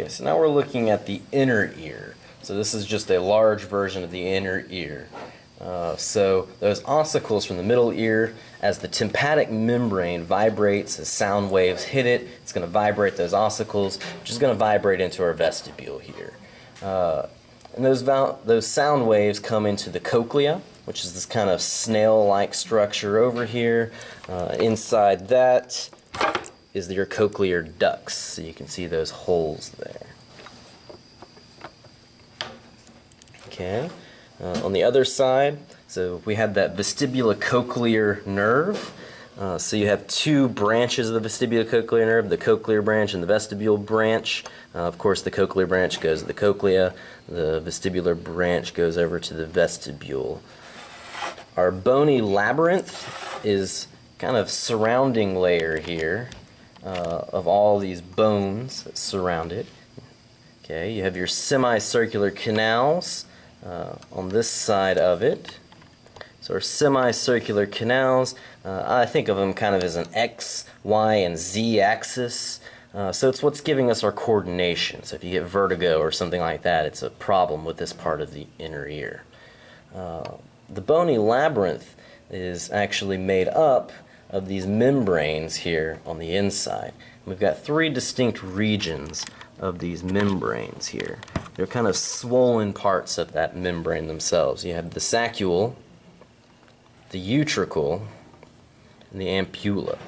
Okay, so now we're looking at the inner ear. So this is just a large version of the inner ear. Uh, so those ossicles from the middle ear, as the tympanic membrane vibrates as sound waves hit it, it's going to vibrate those ossicles, which is going to vibrate into our vestibule here. Uh, and those, those sound waves come into the cochlea, which is this kind of snail-like structure over here. Uh, inside that is your cochlear ducts, so you can see those holes there. Okay. Uh, on the other side, so we have that vestibulocochlear nerve. Uh, so you have two branches of the vestibulocochlear nerve, the cochlear branch and the vestibule branch. Uh, of course, the cochlear branch goes to the cochlea. The vestibular branch goes over to the vestibule. Our bony labyrinth is kind of surrounding layer here uh, of all these bones that surround it. Okay, you have your semicircular canals uh, on this side of it. So our semicircular canals, uh, I think of them kind of as an X, Y, and Z axis. Uh, so it's what's giving us our coordination. So if you get vertigo or something like that, it's a problem with this part of the inner ear. Uh, the bony labyrinth is actually made up of these membranes here on the inside. We've got three distinct regions of these membranes here. They're kind of swollen parts of that membrane themselves. You have the saccule, the utricle, and the ampulla.